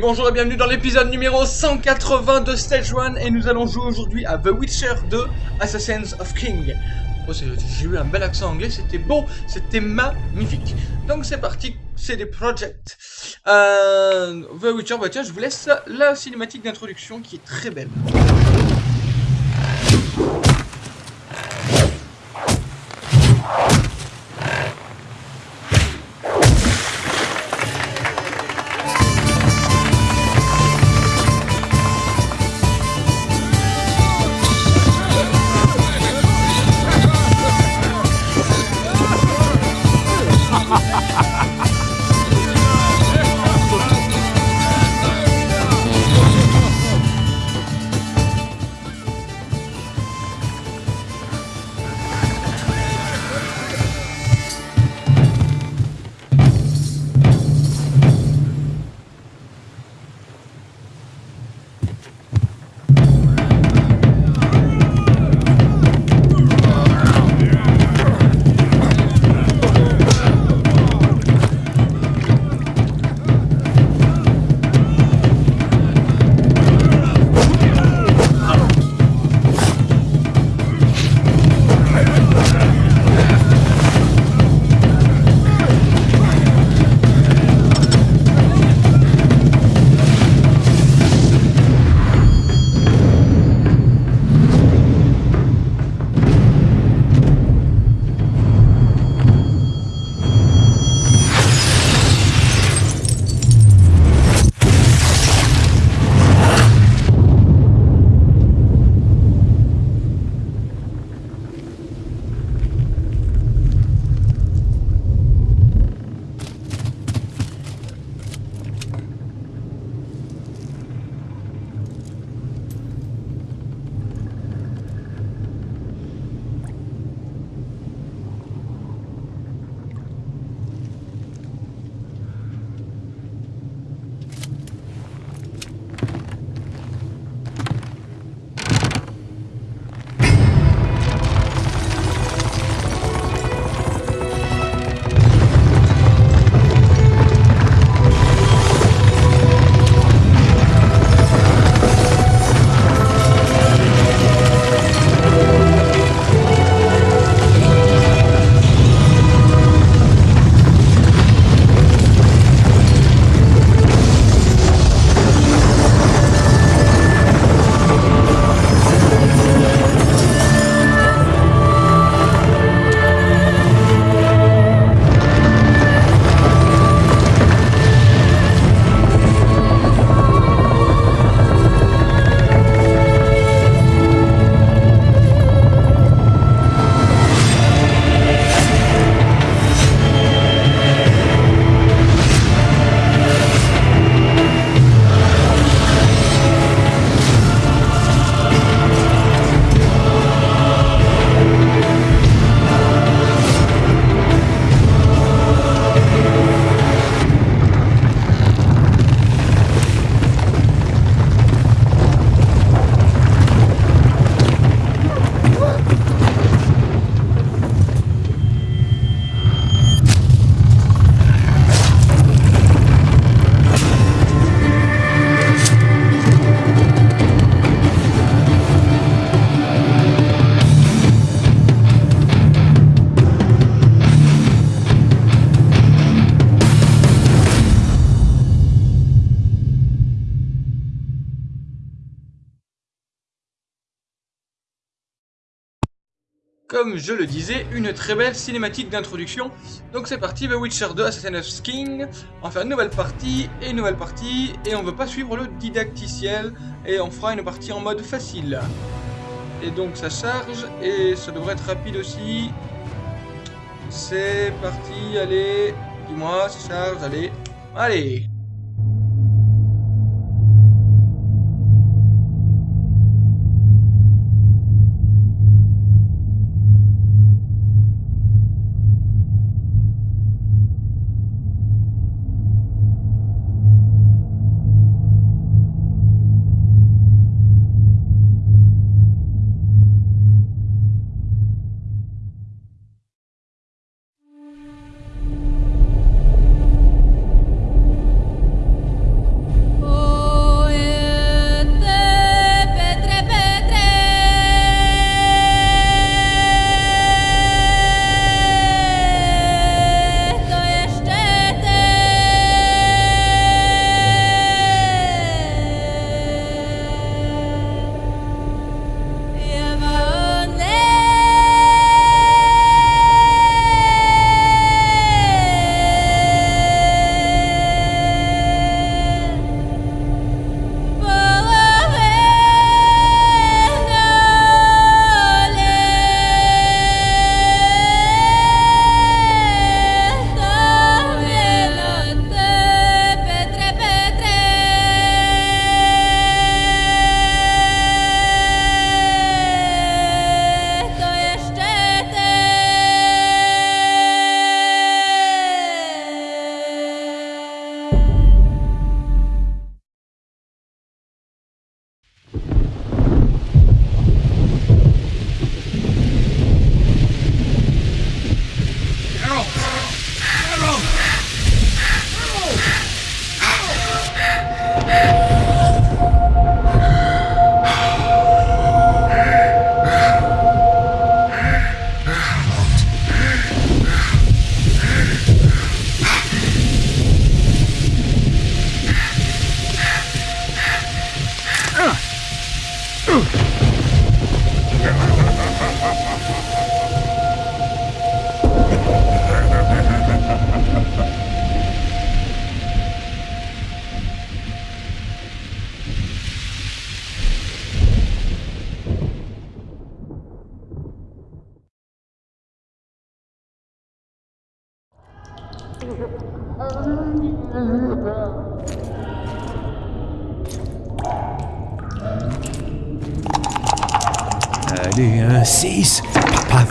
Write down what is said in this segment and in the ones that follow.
Bonjour et bienvenue dans l'épisode numéro 180 de Stage 1 et nous allons jouer aujourd'hui à The Witcher 2 Assassins of King. Oh, j'ai eu un bel accent anglais, c'était beau, c'était magnifique. Donc c'est parti, c'est des projects. Euh, The Witcher, bah tiens, je vous laisse la cinématique d'introduction qui est très belle. Je le disais, une très belle cinématique d'introduction. Donc c'est parti, The Witcher 2, Assassin's King. On va faire une nouvelle partie, et une nouvelle partie, et on veut pas suivre le didacticiel, et on fera une partie en mode facile. Et donc ça charge, et ça devrait être rapide aussi. C'est parti, allez, dis-moi, ça charge, allez Allez,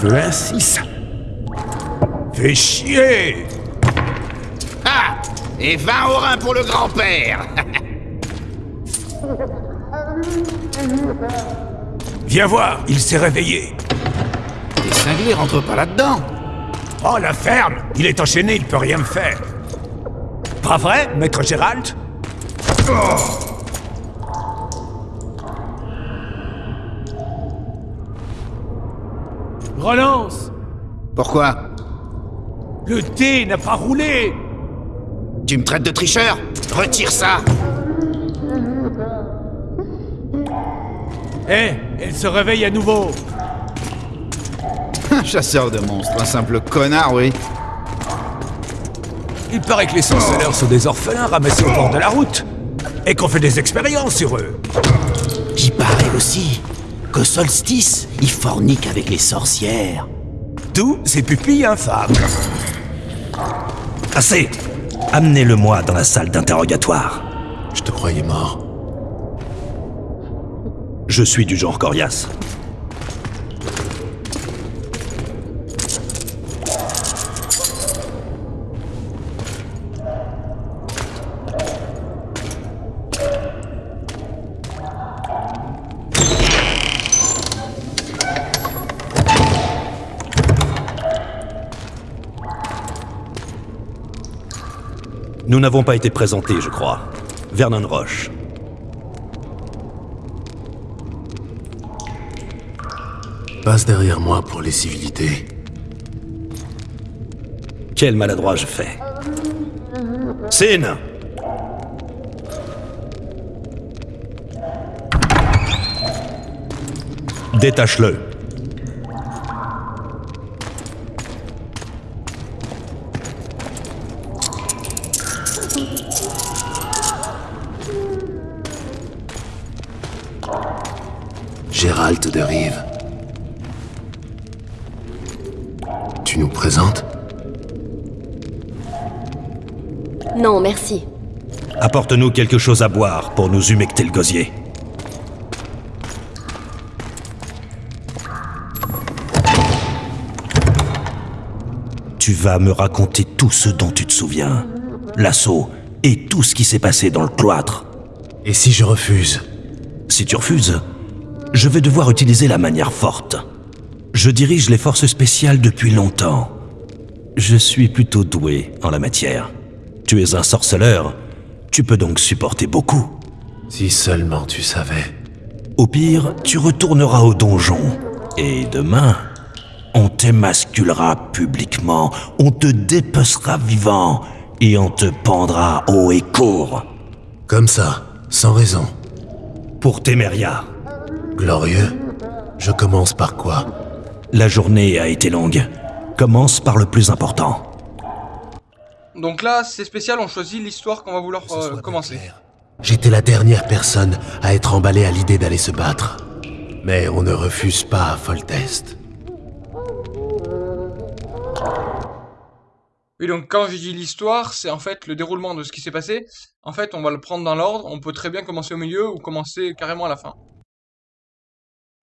Un 6. Fais chier Ah Et 20 au rein pour le grand-père Viens voir, il s'est réveillé. Les cinglés rentrent pas là-dedans Oh, la ferme Il est enchaîné, il peut rien me faire. Pas vrai, maître Gérald? Relance Pourquoi? Le thé n'a pas roulé Tu me traites de tricheur? Retire ça Eh, elle se réveille à nouveau Un chasseur de monstres, un simple connard, oui. Il paraît que les sorceleurs sont des orphelins ramassés au bord de la route. Et qu'on fait des expériences sur eux. J'y paraît aussi qu'au solstice, ils forniquent avec les sorcières. D'où ces pupilles infâmes. Assez Amenez-le-moi dans la salle d'interrogatoire. Je te croyais mort. Je suis du genre coriace. Nous n'avons pas été présentés, je crois. Vernon Roche. Passe derrière moi pour les civilités. Quel maladroit je fais. Sin Détache-le. De Rive. Tu nous présentes? Non, merci. Apporte-nous quelque chose à boire pour nous humecter le gosier. Tu vas me raconter tout ce dont tu te souviens. L'assaut et tout ce qui s'est passé dans le cloître. Et si je refuse? Si tu refuses, je vais devoir utiliser la manière forte. Je dirige les forces spéciales depuis longtemps. Je suis plutôt doué en la matière. Tu es un sorceleur, tu peux donc supporter beaucoup. Si seulement tu savais. Au pire, tu retourneras au donjon. Et demain, on t'émasculera publiquement, on te dépecera vivant, et on te pendra haut et court. Comme ça, sans raison. Pour Téméria, Glorieux Je commence par quoi? La journée a été longue. Commence par le plus important. Donc là, c'est spécial, on choisit l'histoire qu'on va vouloir euh, commencer. J'étais la dernière personne à être emballée à l'idée d'aller se battre. Mais on ne refuse pas à Foltest. Oui, donc quand je dis l'histoire, c'est en fait le déroulement de ce qui s'est passé. En fait, on va le prendre dans l'ordre, on peut très bien commencer au milieu ou commencer carrément à la fin.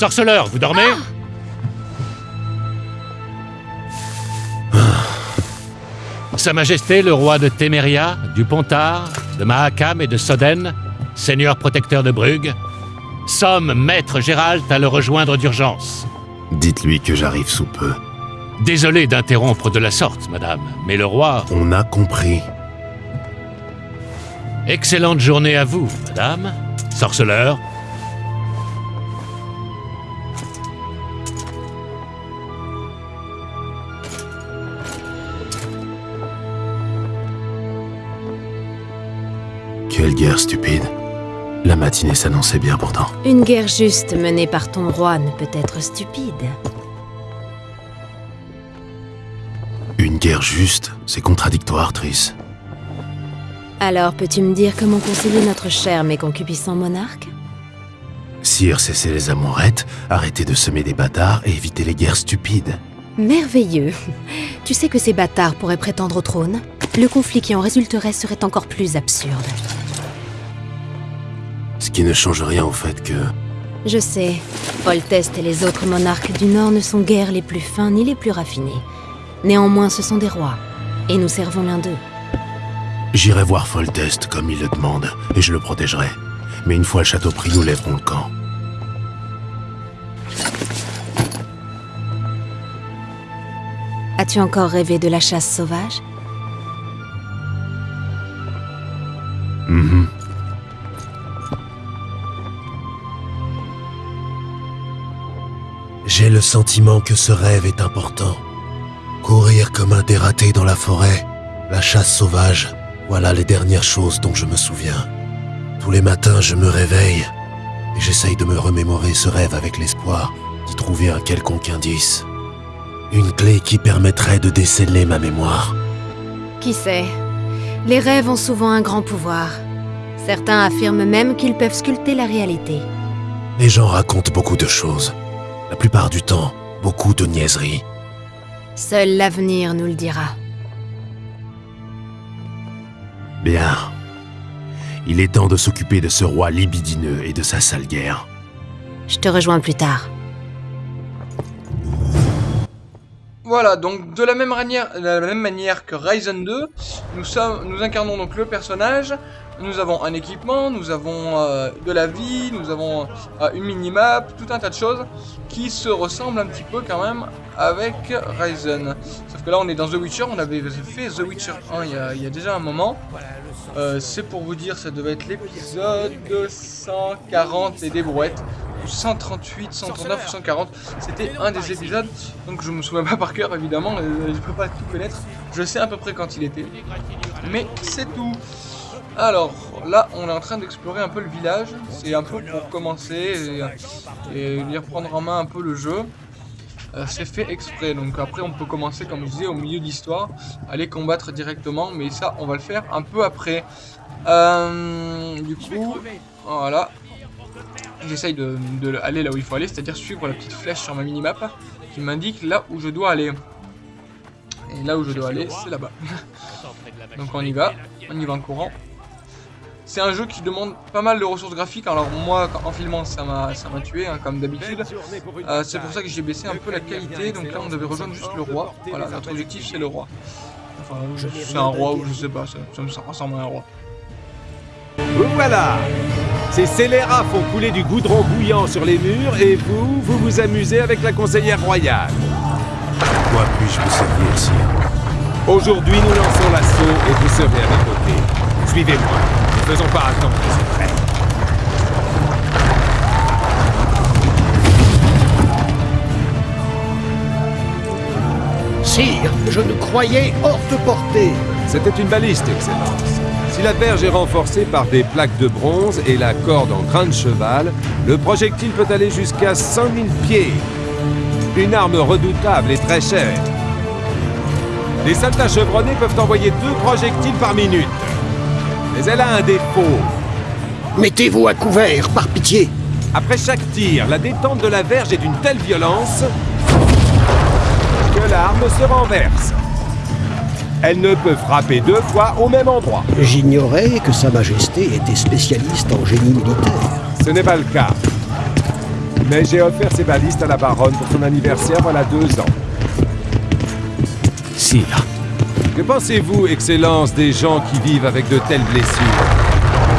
Sorceleur, vous dormez Sa Majesté le roi de Téméria, du Pontard, de Mahakam et de Soden, seigneur protecteur de Brugge, somme maître Gérald à le rejoindre d'urgence. Dites-lui que j'arrive sous peu. Désolé d'interrompre de la sorte, madame, mais le roi... On a compris. Excellente journée à vous, madame. Sorceleur. Guerre stupide. La matinée s'annonçait bien pourtant. Une guerre juste menée par ton roi ne peut être stupide. Une guerre juste, c'est contradictoire, Triss. Alors peux-tu me dire comment conseiller notre cher mais concupiscent monarque Sire, cessez les amourettes, arrêtez de semer des bâtards et évitez les guerres stupides. Merveilleux. Tu sais que ces bâtards pourraient prétendre au trône? Le conflit qui en résulterait serait encore plus absurde. Ce qui ne change rien au fait que... Je sais, Foltest et les autres monarques du Nord ne sont guère les plus fins ni les plus raffinés. Néanmoins, ce sont des rois, et nous servons l'un d'eux. J'irai voir Foltest comme il le demande, et je le protégerai. Mais une fois le château pris, nous lèverons le camp. As-tu encore rêvé de la chasse sauvage? Mhm. J'ai le sentiment que ce rêve est important. Courir comme un dératé dans la forêt, la chasse sauvage, voilà les dernières choses dont je me souviens. Tous les matins, je me réveille et j'essaye de me remémorer ce rêve avec l'espoir d'y trouver un quelconque indice. Une clé qui permettrait de déceler ma mémoire. Qui sait? Les rêves ont souvent un grand pouvoir. Certains affirment même qu'ils peuvent sculpter la réalité. Les gens racontent beaucoup de choses. La plupart du temps, beaucoup de niaiseries. Seul l'avenir nous le dira. Bien. Il est temps de s'occuper de ce roi libidineux et de sa sale guerre. Je te rejoins plus tard. Voilà, donc de la même manière, de la même manière que Ryzen 2, nous, sommes, nous incarnons donc le personnage, nous avons un équipement, nous avons euh, de la vie, nous avons euh, une minimap, tout un tas de choses qui se ressemblent un petit peu quand même avec Ryzen. Sauf que là on est dans The Witcher, on avait fait The Witcher 1 il y a, déjà un moment. Euh, C'est pour vous dire, ça devait être l'épisode 140 et des brouettes. 138, 139, 140, c'était un des épisodes, donc je me souviens pas par cœur évidemment, euh, je peux pas tout connaître, je sais à peu près quand il était, mais c'est tout. Alors, là, on est en train d'explorer un peu le village, c'est un peu pour commencer et, et reprendre en main un peu le jeu. Euh, c'est fait exprès, donc après on peut commencer comme je disais au milieu de l'histoire, aller combattre directement, mais ça on va le faire un peu après. Euh, du coup, voilà, j'essaye de, de aller là où il faut aller, c'est-à-dire suivre la petite flèche sur ma minimap qui m'indique là où je dois aller. Et là où je dois aller, c'est là-bas. Donc on y va, on y va en courant. C'est un jeu qui demande pas mal de ressources graphiques, alors moi en filmant ça m'a tué hein, comme d'habitude. Euh, c'est pour ça que j'ai baissé un peu la qualité, donc là on devait rejoindre juste le roi. Voilà, notre objectif c'est le roi. Enfin, c'est un roi ou je sais pas, ça, ça, ressemble à un roi. Vous voilà Ces scélérats font couler du goudron bouillant sur les murs et vous, vous vous amusez avec la conseillère royale. Quoi puis-je vous servir, sire? Aujourd'hui, nous lançons l'assaut et vous serez à mes côtés. Suivez-moi. Ne faisons pas attendre les. Sire, je nous croyais hors de portée. C'était une baliste, Excellence. Si la verge est renforcée par des plaques de bronze et la corde en grain de cheval, le projectile peut aller jusqu'à 100 000 pieds. Une arme redoutable et très chère. Les soldats chevronnés peuvent envoyer deux projectiles par minute. Mais elle a un défaut. Mettez-vous à couvert, par pitié. Après chaque tir, la détente de la verge est d'une telle violence que l'arme se renverse. Elle ne peut frapper deux fois au même endroit. J'ignorais que Sa Majesté était spécialiste en génie militaire. Ce n'est pas le cas. Mais j'ai offert ces balistes à la baronne pour son anniversaire voilà deux ans. Sire, Que pensez-vous, Excellence, des gens qui vivent avec de telles blessures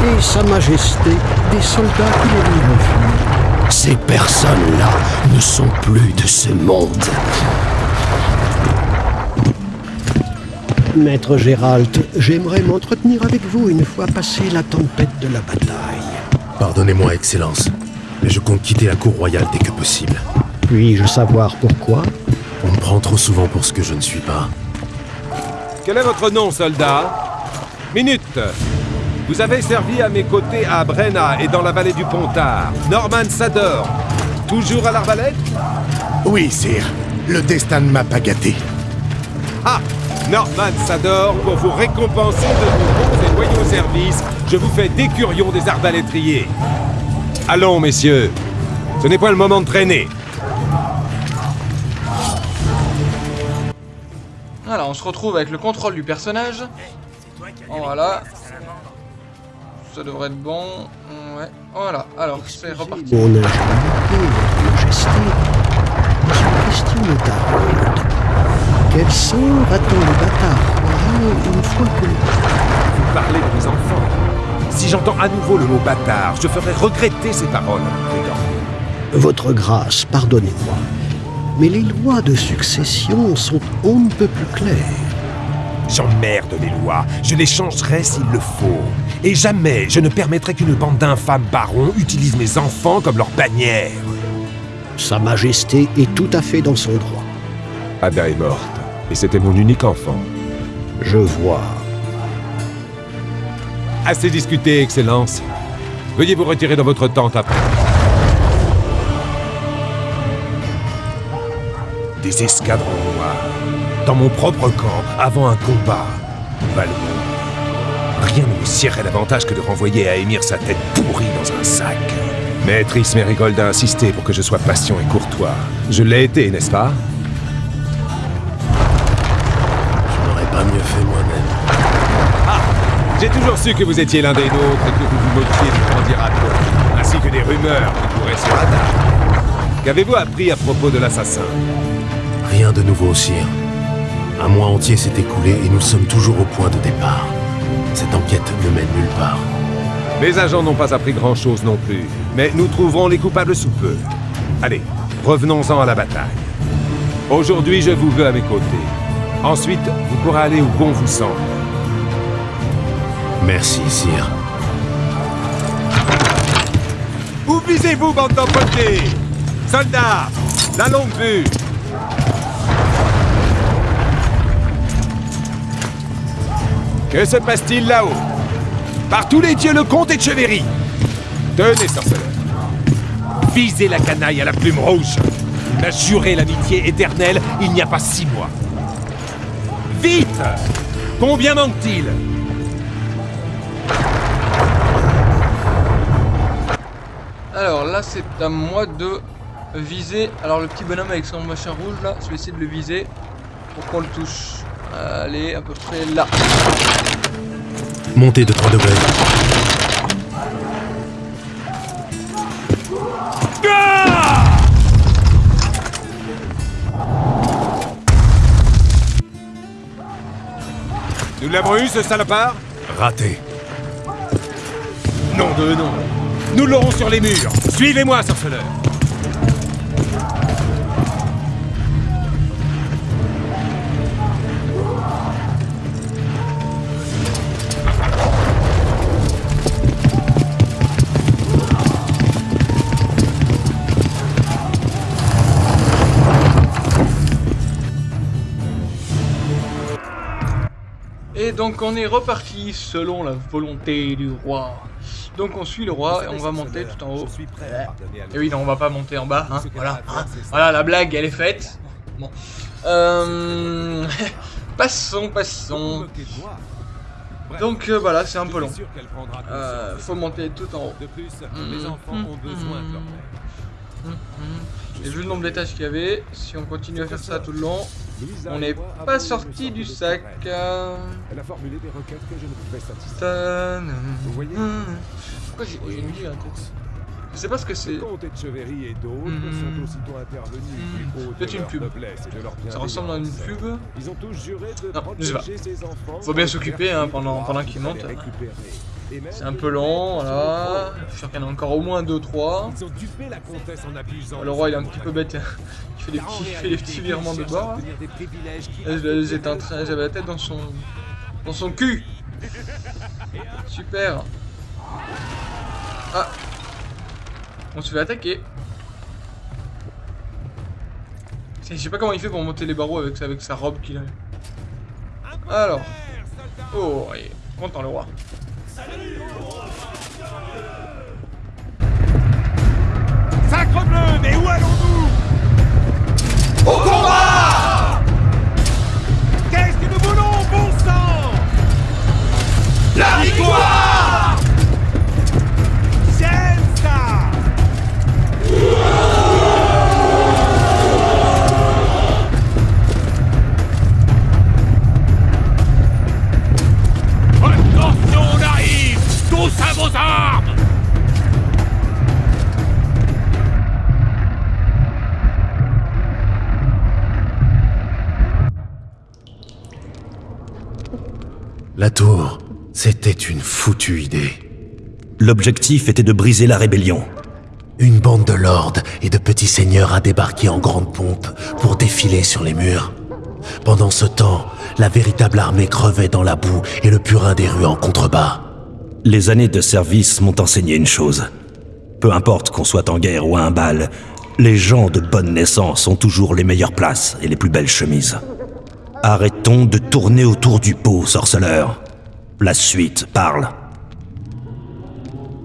Et Sa Majesté, des soldats qui les refusent. ces personnes-là ne sont plus de ce monde. Maître Gérald, j'aimerais m'entretenir avec vous une fois passée la tempête de la bataille. Pardonnez-moi, Excellence, mais je compte quitter la cour royale dès que possible. Puis-je savoir pourquoi? On me prend trop souvent pour ce que je ne suis pas. Quel est votre nom, soldat Minute Vous avez servi à mes côtés à Brenna et dans la vallée du Pontard. Norman Sador. Toujours à l'arbalète Oui, sire. Le destin ne m'a pas gâté. Ah Norman Sador, pour vous récompenser de vos bons et loyaux services, je vous fais d'écurion des arbalétriers. Allons, messieurs. Ce n'est pas le moment de traîner. Voilà, on se retrouve avec le contrôle du personnage. Voilà. Ça devrait être bon. Ouais. Voilà. Alors, c'est reparti. Mon votre majesté, question de Darold. Quel sort attend le bâtard royal une fois que... Vous parlez de mes enfants. Si j'entends à nouveau le mot bâtard, je ferai regretter ces paroles. Votre grâce, pardonnez-moi, mais les lois de succession sont on ne peut plus claires. J'emmerde les lois. Je les changerai s'il le faut. Et jamais je ne permettrai qu'une bande d'infâmes barons utilise mes enfants comme leur bannière. Sa Majesté est tout à fait dans son droit. Ada est morte. Et c'était mon unique enfant. Je vois. Assez discuté, Excellence. Veuillez vous retirer dans votre tente après. Des escadrons noirs. Dans mon propre camp, avant un combat. Valmont. Rien ne me siérait davantage que de renvoyer à Émir sa tête pourrie dans un sac. Maîtrise Mérigold a insisté pour que je sois patient et courtois. Je l'ai été, n'est-ce pas? Je n'aurais pas mieux fait moi-même. J'ai toujours su que vous étiez l'un des nôtres et que vous vous moquiez du candidato, ainsi que des rumeurs qui couraient sur Ada. Qu'avez-vous appris à propos de l'assassin? Rien de nouveau, sire. Un mois entier s'est écoulé et nous sommes toujours au point de départ. Cette enquête ne mène nulle part. Mes agents n'ont pas appris grand-chose non plus, mais nous trouverons les coupables sous peu. Allez, revenons-en à la bataille. Aujourd'hui, je vous veux à mes côtés. Ensuite, vous pourrez aller où bon vous semble. Merci, sire. Où visez-vous, bande d'empotés Soldats La longue vue Que se passe-t-il là-haut Par tous les dieux, le comte est de Chevéry Tenez, sorceleur Visez la canaille à la plume rouge Il m'a juré l'amitié éternelle il n'y a pas six mois. Vite Combien manque-t-il? Alors là, c'est à moi de viser. Alors le petit bonhomme avec son machin rouge là, je vais essayer de le viser pour qu'on le touche. Allez, à peu près là. Montée de 3 degrés. Nous l'avons eu, ce salopard Raté. Non de non Nous l'aurons sur les murs Suivez-moi, sorceleur Et donc on est reparti selon la volonté du roi. Donc on suit le roi et on va monter tout en haut. Et oui, non, on va pas monter en bas. Hein, voilà, hein. voilà, la blague, elle est faite. Bon. Euh... passons, passons. Donc euh, voilà, c'est un peu long. Euh, faut monter tout en haut. De plus, Mm, mes enfants ont besoin de leur mère. Et vu le nombre d'étages qu'il y avait, si on continue à faire ça tout le long, on n'est pas sorti du sac. euh. Elle a formulé des requêtes que je ne pouvais satisfaire. Vous voyez Pourquoi j'ai une vie Je sais pas ce que c'est. Le comte Etcheverry et d'autres Mhm. sont aussitôt intervenus du haut de Peut-être une pub. noblesse et de leur Ça ressemble à une pub. Ils ont tous juré de Non, je sais pas. Faut bien s'occuper, hein, pendant- qu'ils montent. C'est un peu lent, voilà. Je suis sûr qu'il y en a encore au moins 2-3. Ils ont dupé la comtesse en abusant. Le roi il est un petit peu bête. Il fait des petits, des petits virements de bord. J'avais la tête dans son, dans son cul. Super. Ah. On se fait attaquer. Je sais pas comment il fait pour monter les barreaux avec, avec sa robe qu'il a. Alors. Oh, il est content le roi. Sacre bleu, mais où allons-nous? Au combat! Qu'est-ce que nous voulons, bon sang? La victoire armes La tour, c'était une foutue idée. L'objectif était de briser la rébellion. Une bande de lords et de petits seigneurs a débarqué en grande pompe pour défiler sur les murs. Pendant ce temps, la véritable armée crevait dans la boue et le purin des rues en contrebas. Les années de service m'ont enseigné une chose. Peu importe qu'on soit en guerre ou à un bal, les gens de bonne naissance ont toujours les meilleures places et les plus belles chemises. Arrêtons de tourner autour du pot, sorceleur. La suite parle.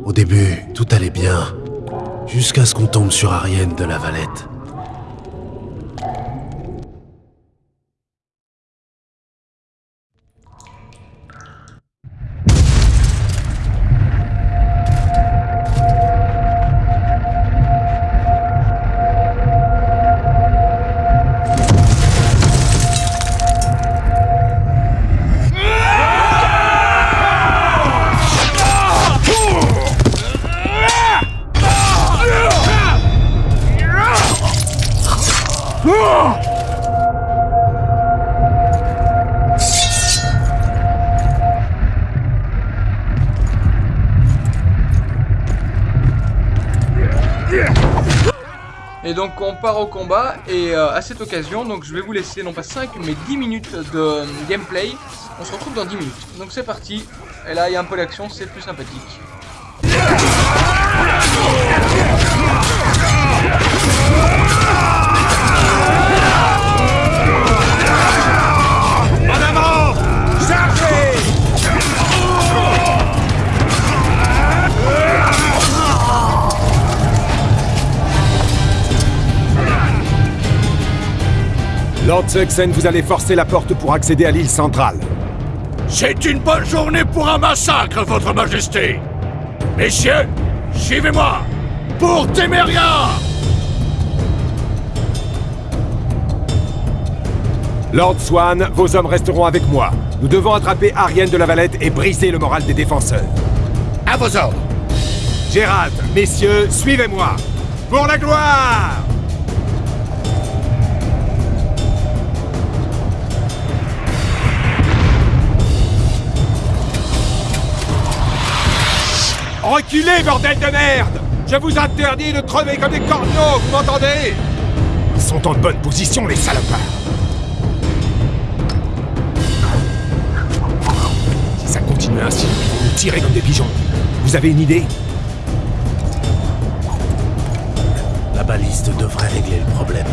Au début, tout allait bien, jusqu'à ce qu'on tombe sur Ariane de la Valette. Au combat et euh, à cette occasion donc je vais vous laisser non pas 5 mais 10 minutes de euh, gameplay. On se retrouve dans 10 minutes. Donc c'est parti. Et là il y a un peu d'action, c'est plus sympathique. Lord Suxen, vous allez forcer la porte pour accéder à l'île centrale. C'est une bonne journée pour un massacre, votre majesté Messieurs, suivez-moi Pour Téméria Lord Swan, vos hommes resteront avec moi. Nous devons attraper Ariane de la Valette et briser le moral des défenseurs. À vos ordres Gérald, messieurs, suivez-moi. Pour la gloire Reculez, bordel de merde Je vous interdis de crever comme des corneaux, vous m'entendez? Ils sont en bonne position, les salopards Si ça continue ainsi, ils vont nous tirer comme des pigeons. Vous avez une idée? La baliste devrait régler le problème.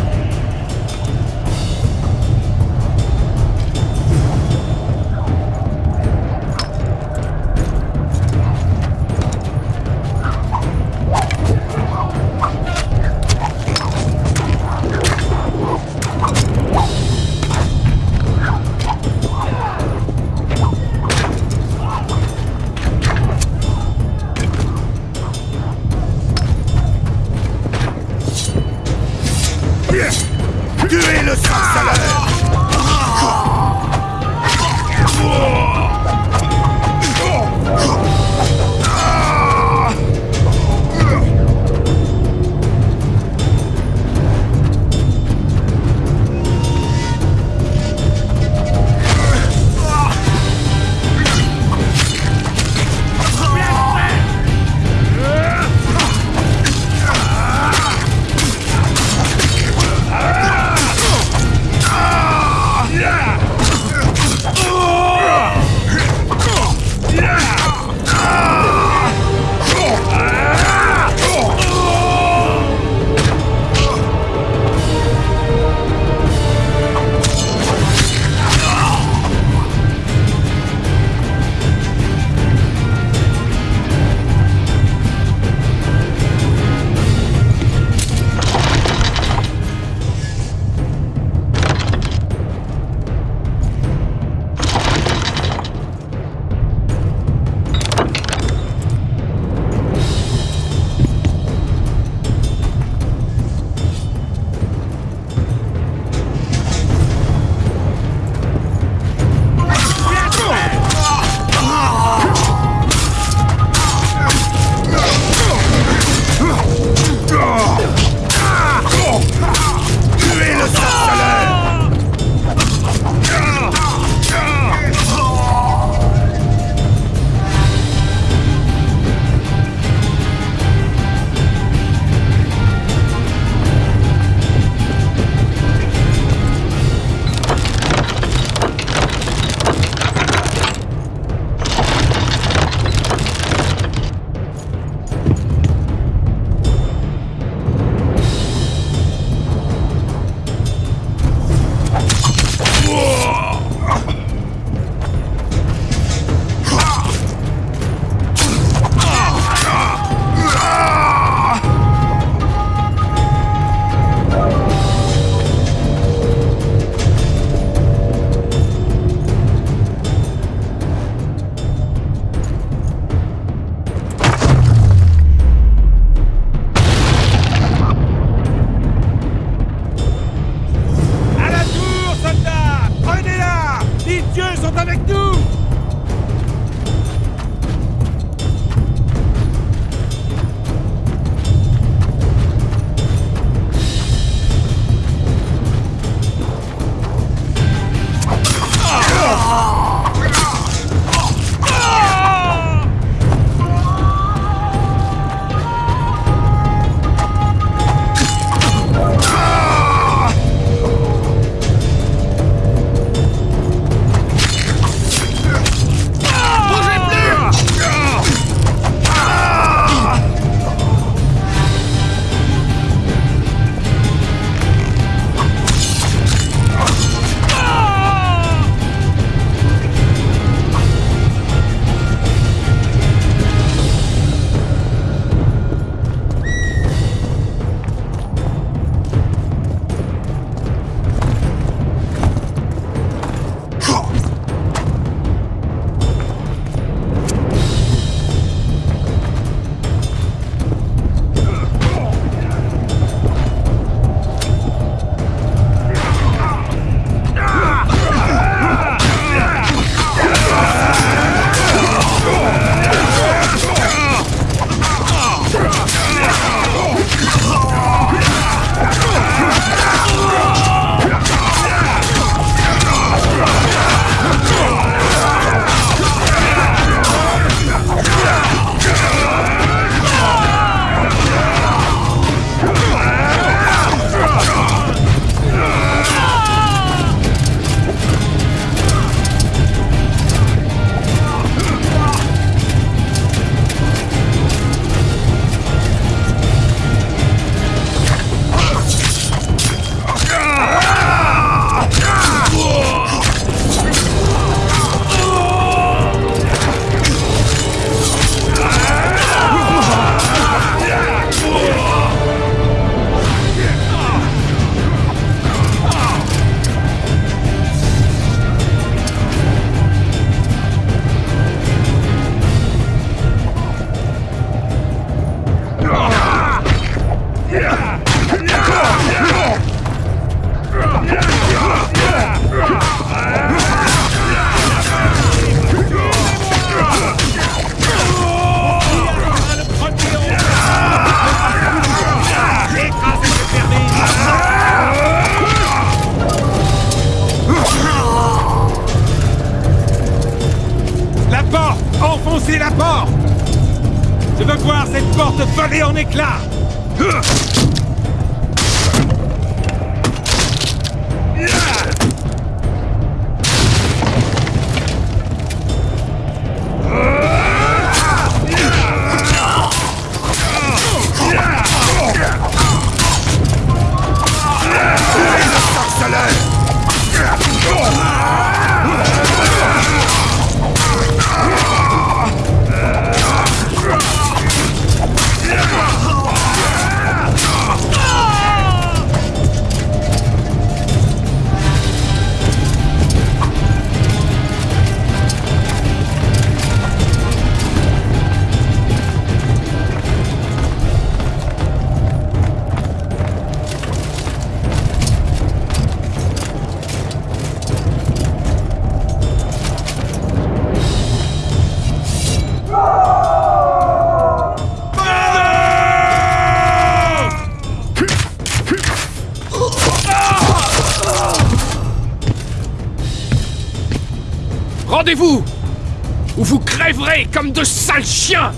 Comme de sales chiens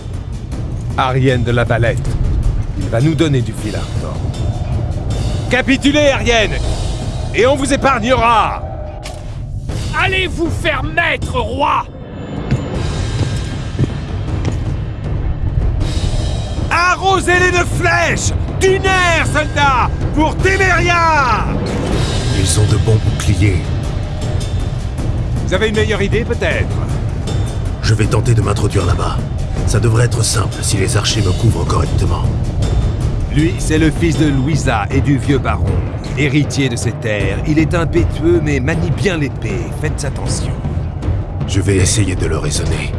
Arienne de la Valette. Il va nous donner du fil à retordre. Capitulez, Arienne Et on vous épargnera Allez vous faire mettre, roi Arrosez-les de flèches Du nerf, soldats Pour Téméria Ils ont de bons boucliers. Vous avez une meilleure idée, peut-être? Je vais tenter de m'introduire là-bas. Ça devrait être simple si les archers me couvrent correctement. Lui, c'est le fils de Louisa et du vieux baron. Héritier de ces terres, il est impétueux mais manie bien l'épée. Faites attention. Je vais essayer de le raisonner.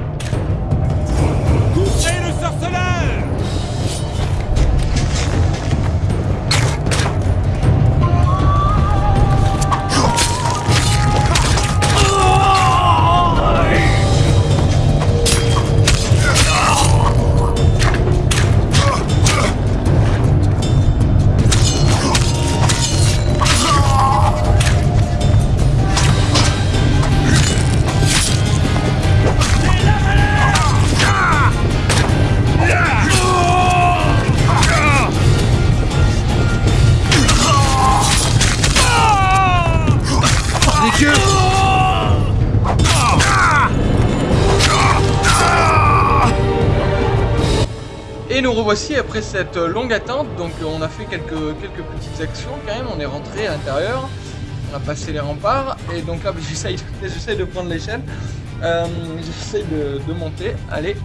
Revoici après cette longue attente, donc on a fait quelques, quelques petites actions quand même, on est rentré à l'intérieur, on a passé les remparts, et donc là j'essaye de prendre l'échelle, euh, j'essaye de, monter, allez,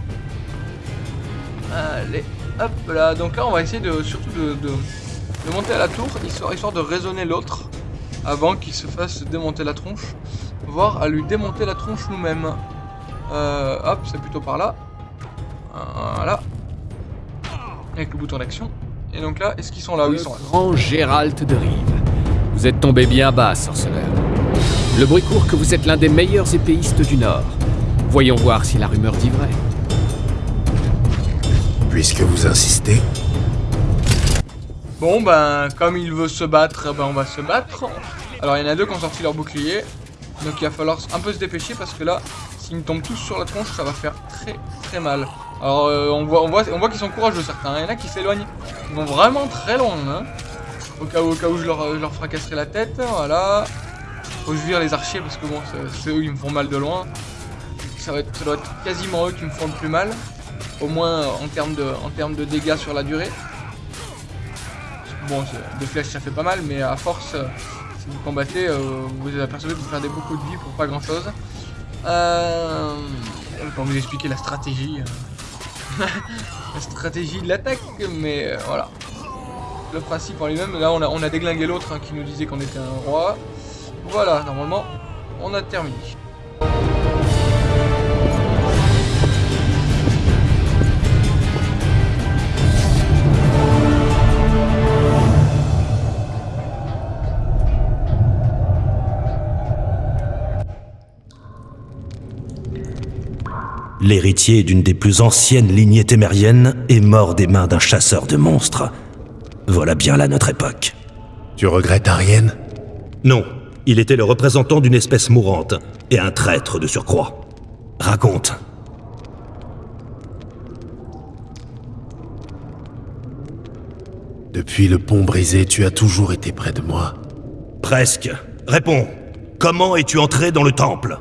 allez, hop là, donc là on va essayer de surtout de, de, de monter à la tour, histoire, histoire de raisonner l'autre, avant qu'il se fasse démonter la tronche, voire à lui démonter la tronche nous-mêmes. Euh, hop, c'est plutôt par là, voilà avec le bouton d'action. Et donc là, est-ce qu'ils sont là? Oui, ils sont là. Grand Gérald de Rive. Vous êtes tombé bien bas, sorceleur. Le bruit court que vous êtes l'un des meilleurs épéistes du Nord. Voyons voir si la rumeur dit vrai. Puisque vous insistez, Bon, ben, comme il veut se battre, ben on va se battre. Alors, il y en a deux qui ont sorti leur bouclier. Donc, il va falloir un peu se dépêcher parce que là, s'ils me tombent tous sur la tronche, ça va faire très très mal. Alors, euh, on voit, on voit, qu'ils sont courageux certains. Il y en a qui s'éloignent. Ils vont vraiment très loin. Hein. Au, cas où, au cas où je leur, fracasserai la tête. Voilà. Faut vire les archers parce que bon, c'est- eux qui me font mal de loin. Ça, va doit être quasiment eux qui me font le plus mal. Au moins en termes de, de dégâts sur la durée. Bon, des flèches ça fait pas mal, mais à force, euh, si vous combattez, euh, vous vous apercevez que vous perdez beaucoup de vie pour pas grand chose. Euh, pas vous expliquer la stratégie. La stratégie de l'attaque, mais euh, voilà. Le principe en lui-même, là on a, on a déglingué l'autre hein, qui nous disait qu'on était un roi. Voilà, normalement, on a terminé. l'héritier d'une des plus anciennes lignées témériennes, est mort des mains d'un chasseur de monstres. Voilà bien là notre époque. Tu regrettes Ariane? Non, il était le représentant d'une espèce mourante, et un traître de surcroît. Raconte. Depuis le pont brisé, tu as toujours été près de moi. Presque. Réponds. Comment es-tu entré dans le temple?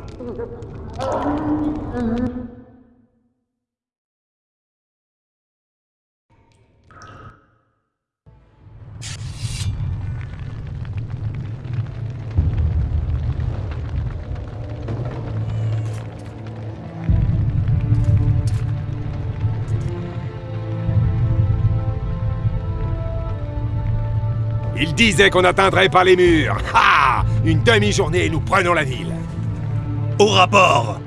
Il disait qu'on atteindrait pas les murs. Ha Une demi-journée et nous prenons la ville. Au rapport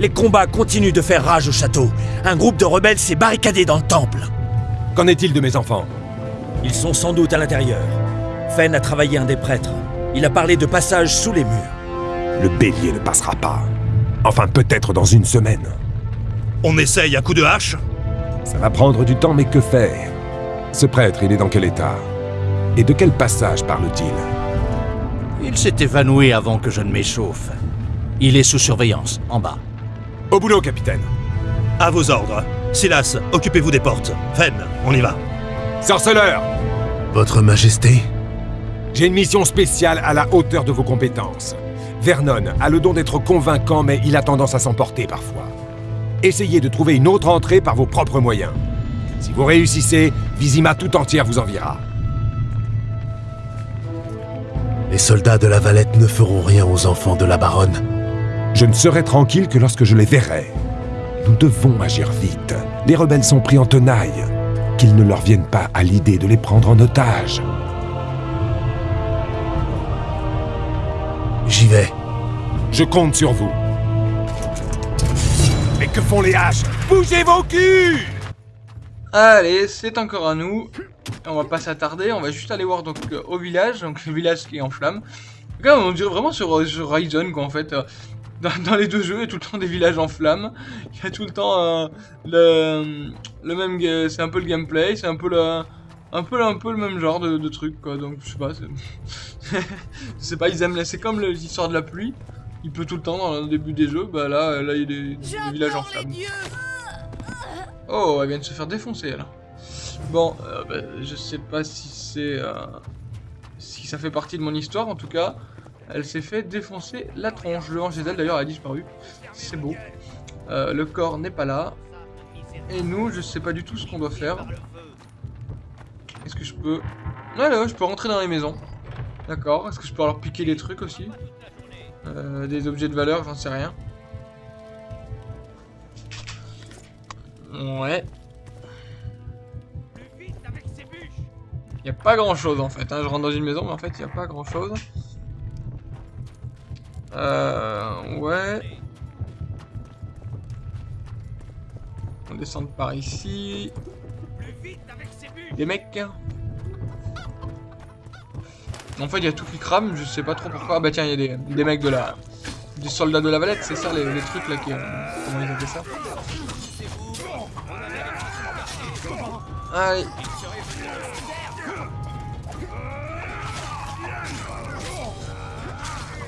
Les combats continuent de faire rage au château. Un groupe de rebelles s'est barricadé dans le temple. Qu'en est-il de mes enfants? Ils sont sans doute à l'intérieur. Fen a travaillé un des prêtres. Il a parlé de passage sous les murs. Le bélier ne passera pas. Enfin, peut-être dans une semaine. On essaye à coup de hache? Ça va prendre du temps, mais que faire? Ce prêtre, il est dans quel état? Et de quel passage parle-t-il Il s'est évanoui avant que je ne m'échauffe. Il est sous surveillance, en bas. Au boulot, capitaine À vos ordres. Silas, occupez-vous des portes. Fen, on y va. Sorceleur Votre Majesté J'ai une mission spéciale à la hauteur de vos compétences. Vernon a le don d'être convaincant, mais il a tendance à s'emporter parfois. Essayez de trouver une autre entrée par vos propres moyens. Si vous réussissez, Vizima tout entière vous enviera. Les soldats de la Valette ne feront rien aux enfants de la baronne. Je ne serai tranquille que lorsque je les verrai. Nous devons agir vite. Les rebelles sont pris en tenaille. Qu'ils ne leur vienne pas à l'idée de les prendre en otage. J'y vais. Je compte sur vous. Mais que font les haches? Bougez vos culs Allez, c'est encore à nous. On va pas s'attarder, on va juste aller voir donc euh, au village, donc le village qui est en flammes. Là, on dirait vraiment sur, sur Horizon quoi en fait. euh, dans, dans les deux jeux, il y a tout le temps des villages en flammes. Il y a tout le temps euh, le, le même, c'est un peu le gameplay, c'est un peu le, un peu, un peu le même genre de, de truc quoi. Donc je sais pas, c'est- je sais pas, ils aiment, c'est comme l'histoire de la pluie. Il pleut tout le temps dans le début des jeux, bah là, là il y a des, des villages en flammes. Oh, elle vient de se faire défoncer elle. Bon, euh, bah, je sais pas si c'est. euh, si ça fait partie de mon histoire, en tout cas, elle s'est fait défoncer la tronche. Le ange d'elle d'ailleurs a disparu. C'est beau. Euh, le corps n'est pas là. Et nous, je sais pas du tout ce qu'on doit faire. Est-ce que je peux. Ouais, là, je peux rentrer dans les maisons. D'accord. Est-ce que je peux leur piquer des trucs aussi Des objets de valeur, j'en sais rien. Ouais. Il n'y a pas grand chose en fait. hein. Je rentre dans une maison, mais en fait, il n'y a pas grand chose. Euh. Ouais. On descend par ici. Des mecs. En fait, il y a tout qui crame, je sais pas trop pourquoi. Ah bah tiens, il y a des, des mecs de la. Des soldats de la Valette, c'est ça les, les trucs là qui. Comment ils appellent ça? Allez.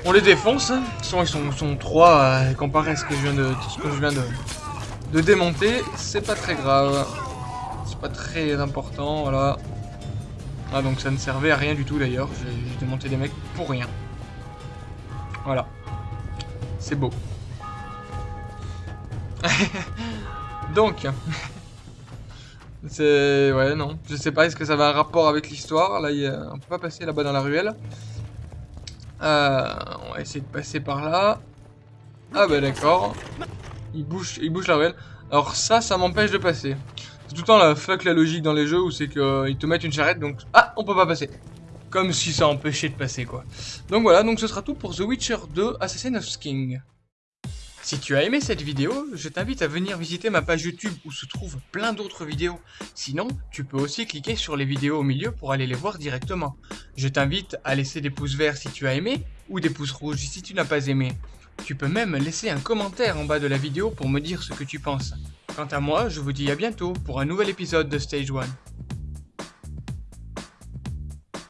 On les défonce. hein. Toute façon, ils sont, sont trois euh, comparé à ce que je viens de, ce que je viens de, démonter. C'est pas très grave. C'est pas très important, voilà. Ah, donc ça ne servait à rien du tout d'ailleurs. J'ai démonté des mecs pour rien. Voilà. C'est beau. donc. C'est... Ouais, non. Je sais pas, est-ce que ça va un rapport avec l'histoire? Là, y a... on peut pas passer là-bas dans la ruelle. Euh, on va essayer de passer par là. Ah bah d'accord. Il bouge, il bouge la ruelle. Alors ça, ça m'empêche de passer. C'est tout le temps la fuck la logique dans les jeux où c'est qu'ils te mettent une charrette, donc... Ah, on peut pas passer. Comme si ça empêchait de passer, quoi. Donc voilà, donc ce sera tout pour The Witcher 2 Assassin of King. Si tu as aimé cette vidéo, je t'invite à venir visiter ma page YouTube où se trouvent plein d'autres vidéos. Sinon, tu peux aussi cliquer sur les vidéos au milieu pour aller les voir directement. Je t'invite à laisser des pouces verts si tu as aimé, ou des pouces rouges si tu n'as pas aimé. Tu peux même laisser un commentaire en bas de la vidéo pour me dire ce que tu penses. Quant à moi, je vous dis à bientôt pour un nouvel épisode de Stage 1.